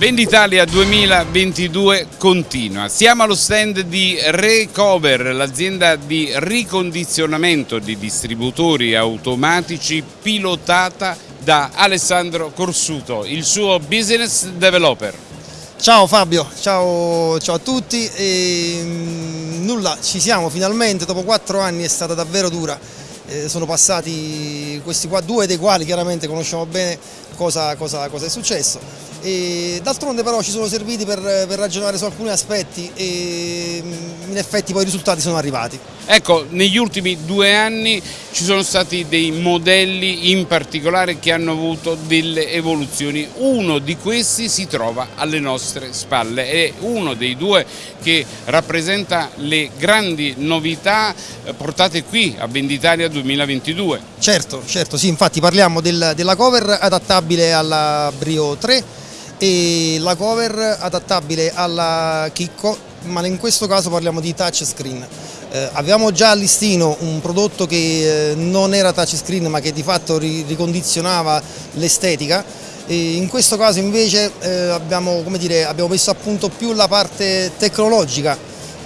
Venditalia 2022 continua. Siamo allo stand di Recover, l'azienda di ricondizionamento di distributori automatici pilotata da Alessandro Corsuto, il suo business developer. Ciao Fabio, ciao, ciao a tutti. E, mm, nulla, ci siamo finalmente, dopo quattro anni è stata davvero dura. Eh, sono passati questi qua, due dei quali chiaramente conosciamo bene cosa, cosa, cosa è successo D'altronde però ci sono serviti per, per, ragionare su alcuni aspetti e mm, in effetti poi i risultati sono arrivati. Ecco, negli ultimi due anni ci sono stati dei modelli in particolare che hanno avuto delle evoluzioni. Uno di questi si trova alle nostre spalle, è uno dei due che rappresenta le grandi novità eh, portate qui a Venditalia 2022. Certo, certo, sì, infatti parliamo del, della cover adattabile alla Brio 3 e la cover adattabile alla Chicco ma in questo caso parliamo di touchscreen. Eh, avevamo già a listino un prodotto che eh, non era touchscreen ma che di fatto ri ricondizionava l'estetica. In questo caso invece eh, abbiamo, dire, abbiamo, messo a punto più la parte tecnologica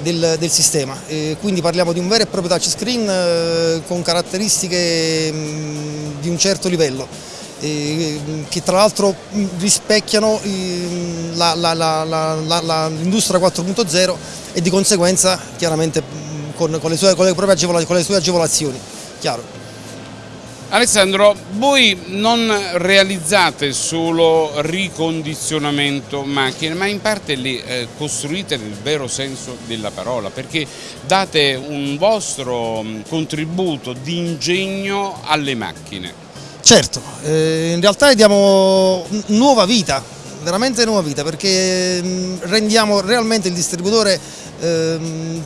del, del sistema, quindi parliamo di un vero e proprio touchscreen eh, con caratteristiche mh, mm, di un certo livello. Che tra l'altro rispecchiano l'industria 4.0 e di conseguenza chiaramente con, con, le sue, con, le con le sue agevolazioni. Chiaro. Alessandro, voi non realizzate solo ricondizionamento macchine, ma in parte le eh, costruite nel vero senso della parola, perché date un vostro contributo di ingegno alle macchine. Certo, eh, in realtà diamo nuova vita, veramente nuova vita perché mm, rendiamo realmente il distributore eh,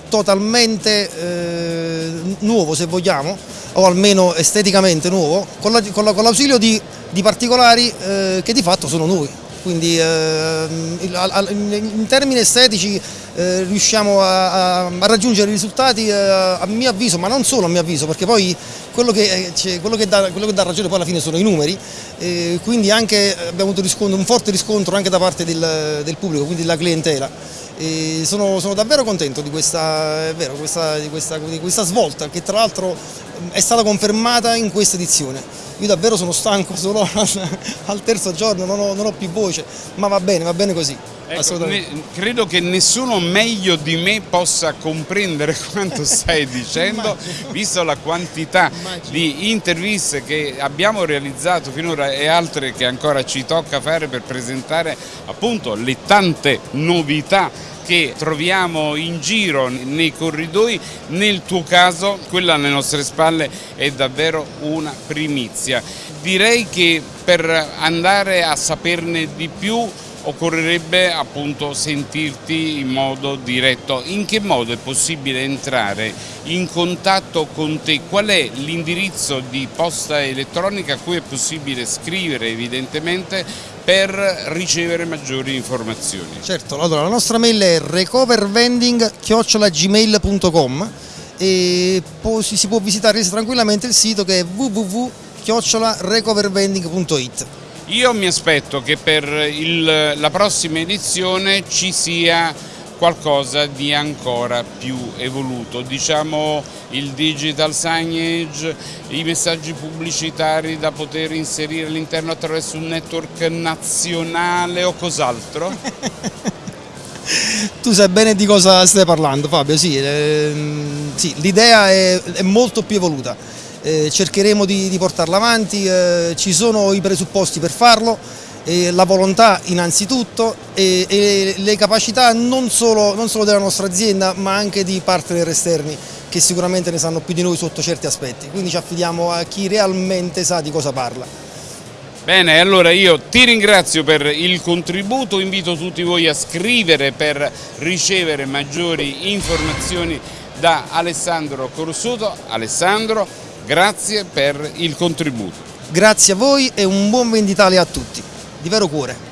totalmente eh, nuovo se vogliamo o almeno esteticamente nuovo con l'ausilio la, di, di, particolari eh, che di fatto sono noi quindi eh, in termini estetici eh, riusciamo a, a, raggiungere risultati eh, a mio avviso, ma non solo a mio avviso, perché poi quello che, cioè, quello che, dà, quello che dà, ragione poi alla fine sono i numeri, eh, quindi anche abbiamo avuto un forte riscontro anche da parte del, del pubblico, quindi della clientela. Sono, sono, davvero contento di questa, vero, questa, di, questa, di questa svolta che tra l'altro è stata confermata in questa edizione. Io davvero sono stanco, sono al terzo giorno, non ho, non ho più voce, ma va bene, va bene così. Ecco, ne, credo che nessuno meglio di me possa comprendere quanto stai dicendo, visto la quantità Immagino. di interviste che abbiamo realizzato finora e altre che ancora ci tocca fare per presentare appunto le tante novità che troviamo in giro nei corridoi, nel tuo caso quella alle nostre spalle è davvero una primizia. Direi che per andare a saperne di più occorrerebbe appunto sentirti in modo diretto. In che modo è possibile entrare in contatto con te? Qual è l'indirizzo di posta elettronica a cui è possibile scrivere evidentemente per ricevere maggiori informazioni? Certo, allora la nostra mail è recovervending.gmail.com e si può visitare tranquillamente il sito che è www.recovervending.it io mi aspetto che per il, la prossima edizione ci sia qualcosa di ancora più evoluto, diciamo il digital signage, i messaggi pubblicitari da poter inserire all'interno attraverso un network nazionale o cos'altro? tu sai bene di cosa stai parlando Fabio, sì, ehm, sì l'idea è, è molto più evoluta eh, cercheremo di, di, portarla avanti, eh, ci sono i presupposti per farlo, eh, la volontà innanzitutto e, e le capacità non solo, non solo, della nostra azienda ma anche di partner esterni che sicuramente ne sanno più di noi sotto certi aspetti, quindi ci affidiamo a chi realmente sa di cosa parla. Bene, allora io ti ringrazio per il contributo, invito tutti voi a scrivere per ricevere maggiori informazioni da Alessandro Corsuto. Alessandro, Grazie per il contributo. Grazie a voi e un buon Venditalia a tutti, di vero cuore.